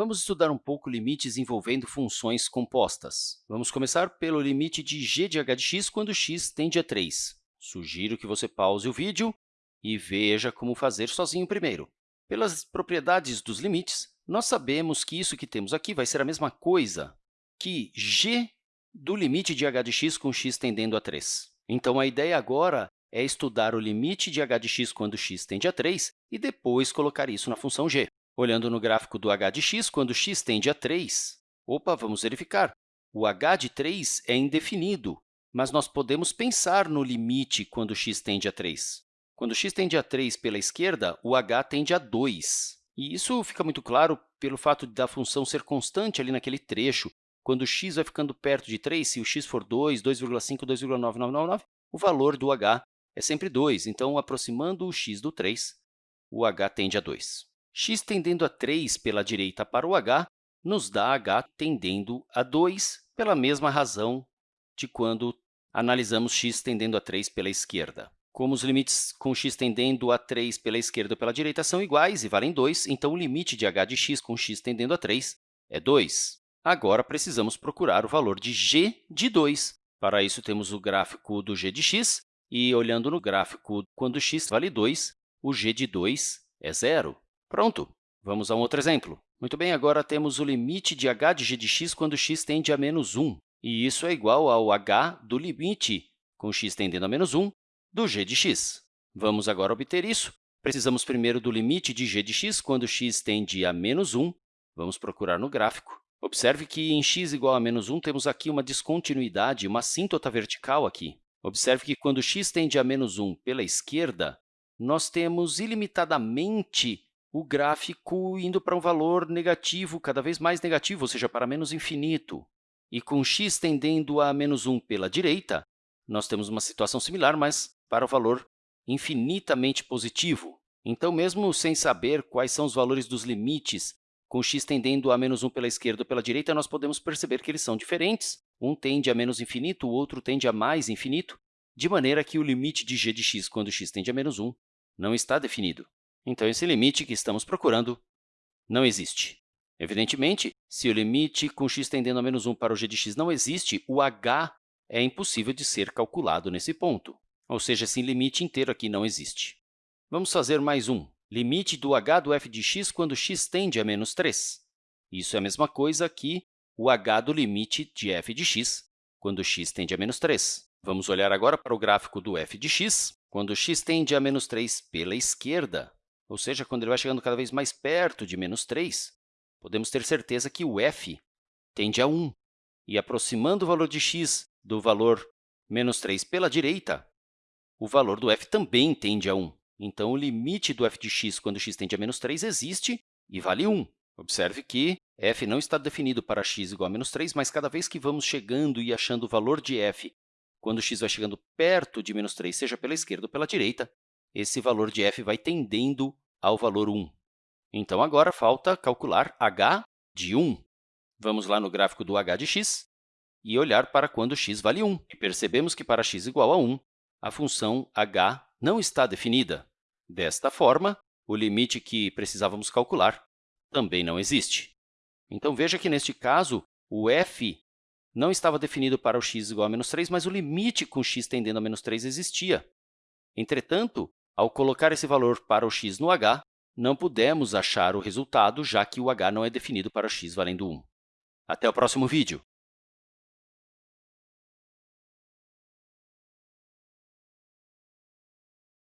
vamos estudar um pouco limites envolvendo funções compostas. Vamos começar pelo limite de g de h de x quando x tende a 3. Sugiro que você pause o vídeo e veja como fazer sozinho primeiro. Pelas propriedades dos limites, nós sabemos que isso que temos aqui vai ser a mesma coisa que g do limite de h de x com x tendendo a 3. Então, a ideia agora é estudar o limite de h de x quando x tende a 3 e depois colocar isso na função g. Olhando no gráfico do h de x, quando x tende a 3, opa, vamos verificar. O h de 3 é indefinido, mas nós podemos pensar no limite quando x tende a 3. Quando x tende a 3 pela esquerda, o h tende a 2. E isso fica muito claro pelo fato da função ser constante ali naquele trecho. Quando x vai ficando perto de 3, se o x for 2, 2,5, 2,9999, o valor do h é sempre 2. Então, aproximando o x do 3, o h tende a 2. X tendendo a 3 pela direita para o h nos dá h tendendo a 2 pela mesma razão de quando analisamos x tendendo a 3 pela esquerda. Como os limites com x tendendo a 3 pela esquerda ou pela direita são iguais e valem 2, então o limite de h de x com x tendendo a 3 é 2. Agora, precisamos procurar o valor de g de 2. Para isso, temos o gráfico do g de x, e, olhando no gráfico, quando x vale 2, o g de 2 é zero. Pronto! Vamos a um outro exemplo. Muito bem, agora temos o limite de h de g de x quando x tende a menos 1, e isso é igual ao h do limite com x tendendo a menos 1 do g de x. Vamos agora obter isso. Precisamos primeiro do limite de g de x quando x tende a menos 1. Vamos procurar no gráfico. Observe que em x igual a menos 1, temos aqui uma descontinuidade, uma assíntota vertical aqui. Observe que quando x tende a menos 1 pela esquerda, nós temos ilimitadamente o gráfico indo para um valor negativo, cada vez mais negativo, ou seja, para menos infinito. E com x tendendo a menos 1 pela direita, nós temos uma situação similar, mas para o valor infinitamente positivo. Então, mesmo sem saber quais são os valores dos limites, com x tendendo a menos 1 pela esquerda ou pela direita, nós podemos perceber que eles são diferentes. Um tende a menos infinito, o outro tende a mais infinito, de maneira que o limite de g de x quando x tende a menos 1 não está definido. Então, esse limite que estamos procurando não existe. Evidentemente, se o limite com x tendendo a menos 1 para o g de x não existe, o h é impossível de ser calculado nesse ponto. Ou seja, esse limite inteiro aqui não existe. Vamos fazer mais um. Limite do h do f de x quando x tende a menos 3. Isso é a mesma coisa que o h do limite de f de x quando x tende a menos 3. Vamos olhar agora para o gráfico do f de x, quando x tende a menos 3 pela esquerda, ou seja, quando ele vai chegando cada vez mais perto de menos 3, podemos ter certeza que o f tende a 1. E aproximando o valor de x do valor menos 3 pela direita, o valor do f também tende a 1. Então, o limite do f de x quando x tende a menos 3 existe e vale 1. Observe que f não está definido para x igual a menos 3, mas cada vez que vamos chegando e achando o valor de f quando x vai chegando perto de menos 3, seja pela esquerda ou pela direita, esse valor de f vai tendendo ao valor 1. Então, agora falta calcular h de 1. Vamos lá no gráfico do h de x e olhar para quando x vale 1. E percebemos que para x igual a 1, a função h não está definida. Desta forma, o limite que precisávamos calcular também não existe. Então, veja que, neste caso, o f não estava definido para o x igual a menos 3, mas o limite com x tendendo a menos 3 existia. Entretanto, ao colocar esse valor para o x no h, não pudemos achar o resultado, já que o h não é definido para x valendo 1. Até o próximo vídeo!